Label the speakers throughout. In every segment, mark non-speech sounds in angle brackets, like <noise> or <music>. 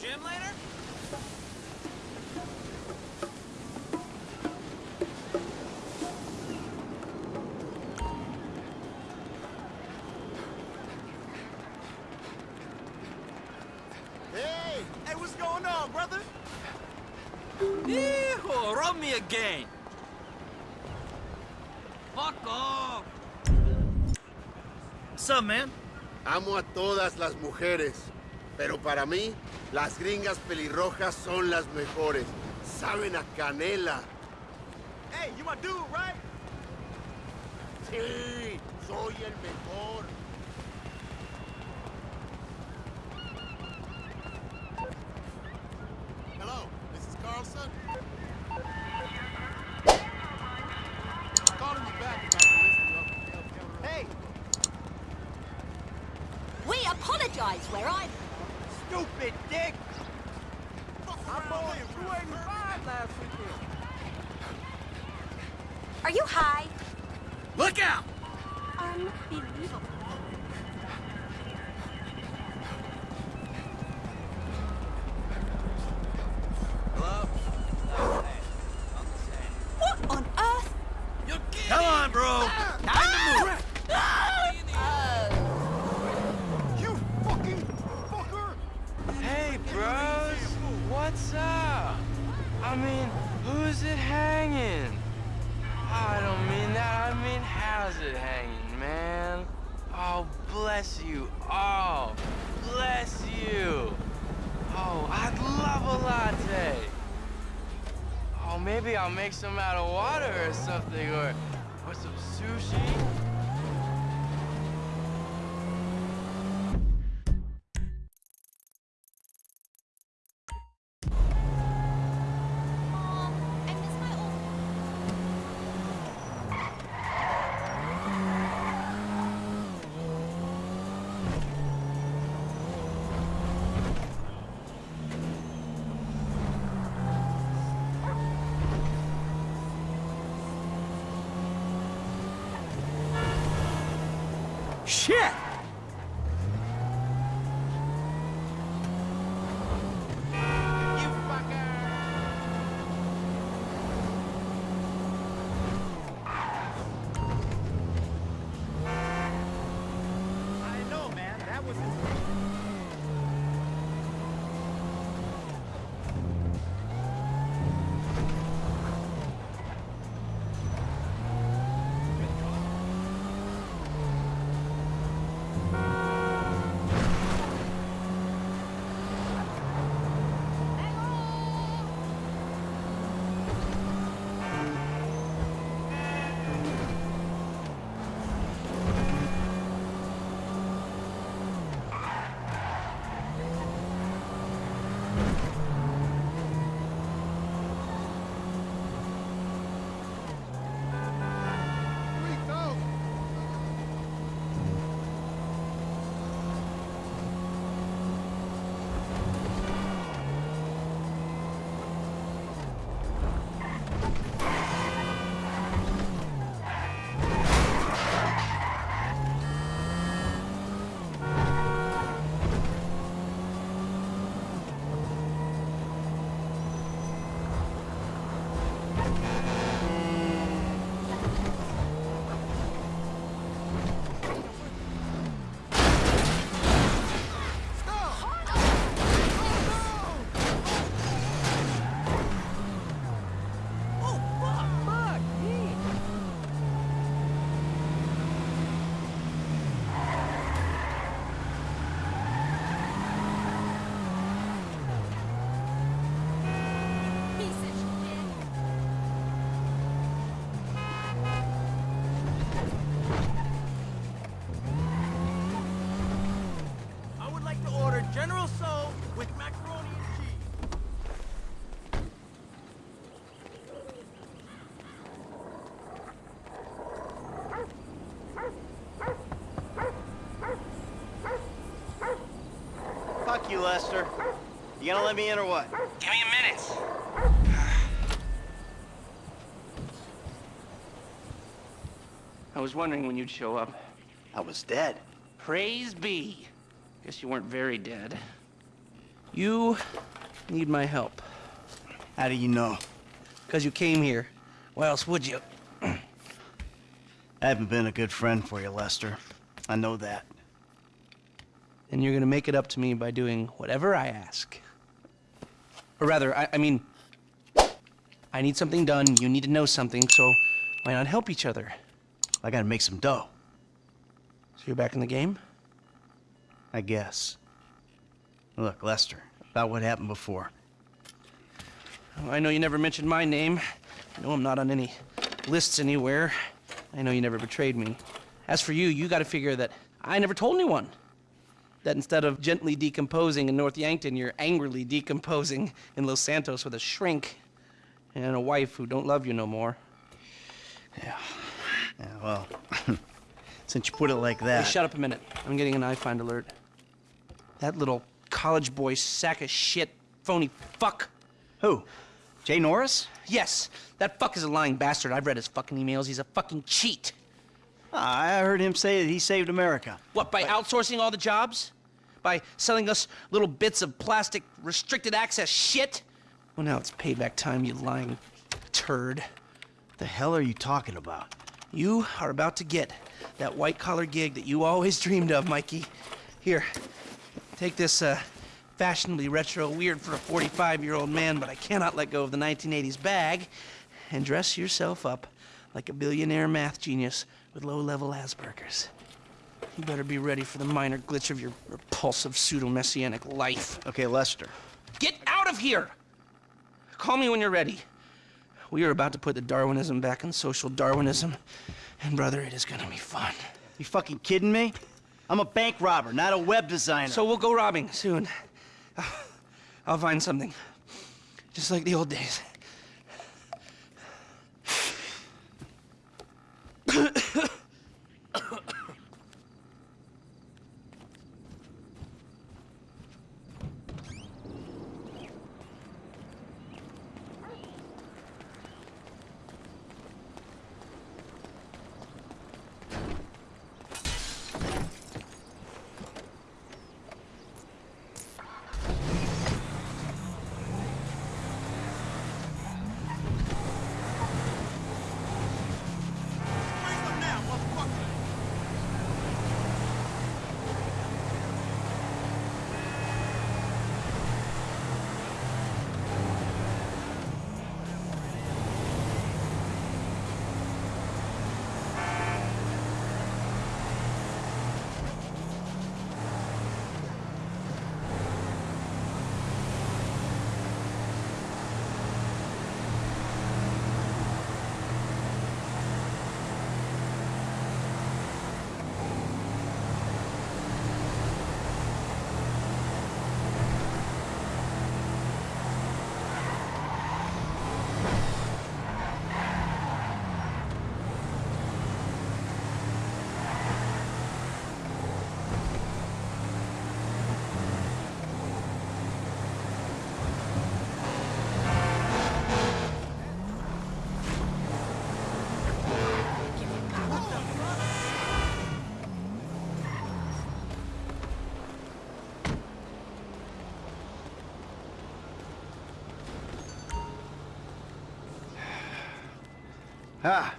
Speaker 1: gym later?
Speaker 2: Hey! Hey, what's going on, brother?
Speaker 1: Hijo, rub me again. Fuck off.
Speaker 3: What's up, man?
Speaker 2: Amo a todas las mujeres, pero para mí, las gringas pelirrojas son las mejores. Saben a canela. Hey, you my dude, right? Sí, soy el mejor. Hello, this is Carlson. Calling you back about the listing of Hey,
Speaker 4: We apologize where I'm...
Speaker 2: stupid dick!
Speaker 5: I bought 285 last weekend.
Speaker 4: Are you high?
Speaker 1: Look out!
Speaker 4: Unbelievable.
Speaker 5: I mean, who's it hanging? I don't mean that. I mean, how's it hanging, man? Oh, bless you. Oh, bless you. Oh, I'd love a latte. Oh, maybe I'll make some out of water or something, or,
Speaker 3: Shit!
Speaker 5: You,
Speaker 6: Lester. You gonna let me in or what?
Speaker 5: Give me a minute. I was wondering when you'd show up.
Speaker 6: I was dead.
Speaker 5: Praise be. Guess you weren't very dead.
Speaker 7: You need my help.
Speaker 6: How do you know?
Speaker 7: Because you came here. Why else would you? <clears throat>
Speaker 6: I haven't been a good friend for you, Lester. I know that.
Speaker 7: And you're gonna make it up to me by doing whatever I ask. Or rather, I, I mean, I need something done, you need to know something, so why not help each other?
Speaker 6: I gotta make some dough,
Speaker 7: So you're back in the game?
Speaker 6: I guess. Look, Lester, about what happened before.
Speaker 7: Oh, I know you never mentioned my name. I know I'm not on any lists anywhere. I know you never betrayed me. As for you, you gotta figure that I never told anyone. That instead of gently decomposing in North Yankton, you're angrily decomposing in Los Santos with a shrink and a wife who don't love you no more.
Speaker 6: Yeah, Yeah, well, <laughs> since you put it like
Speaker 7: Hey,
Speaker 6: that.
Speaker 7: shut up a minute. I'm getting an iFind alert. That little college boy sack of shit, phony fuck.
Speaker 6: Who? Jay Norris?
Speaker 7: Yes, that fuck is a lying bastard. I've read his fucking emails. He's a fucking cheat.
Speaker 6: Ah, I heard him say that he saved America.
Speaker 7: What, by outsourcing all the jobs? By selling us little bits of plastic restricted access shit? Well, now it's payback time, you lying turd.
Speaker 6: What the hell are you talking about?
Speaker 7: You are about to get that white collar gig that you always <laughs> dreamed of, Mikey. Here, take this uh, fashionably retro weird for a 45 year old man, but I cannot let go of the 1980s bag, and dress yourself up like a billionaire math genius with low level Asperger's. You better be ready for the minor glitch of your repulsive pseudo messianic life.
Speaker 6: Okay, Lester.
Speaker 7: Get out of here! Call me when you're ready. We are about to put the Darwinism back in social Darwinism, and brother, it is gonna be fun.
Speaker 6: You fucking kidding me? I'm a bank robber, not a web designer.
Speaker 7: So we'll go robbing soon. <sighs> I'll find something. Just like the old days.
Speaker 6: Ah,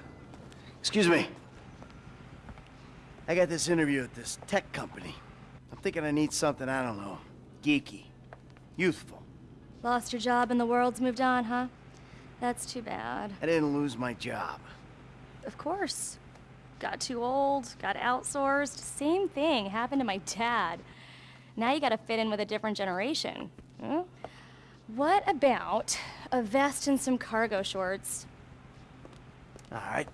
Speaker 6: excuse me. I got this interview at this tech company. I'm thinking I need something, I don't know, geeky, youthful.
Speaker 4: Lost your job and the world's moved on, huh? That's too bad.
Speaker 6: I didn't lose my job.
Speaker 4: Of course. Got too old, got outsourced. Same thing happened to my dad. Now you gotta fit in with a different generation. Hmm? What about a vest and some cargo shorts?
Speaker 6: All right.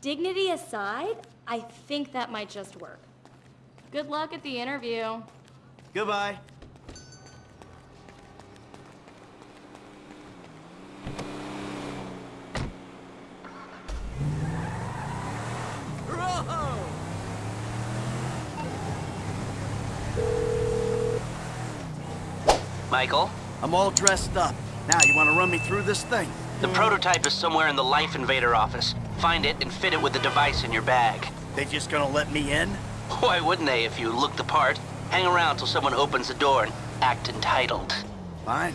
Speaker 4: Dignity aside, I think that might just work. Good luck at the interview.
Speaker 6: Goodbye.
Speaker 7: Michael?
Speaker 6: I'm all dressed up. Now, you want to run me through this thing?
Speaker 7: The prototype is somewhere in the Life Invader office. Find it and fit it with the device in your bag.
Speaker 6: They just gonna let me in?
Speaker 7: Why wouldn't they if you look the part? Hang around till someone opens the door and act entitled.
Speaker 6: Fine.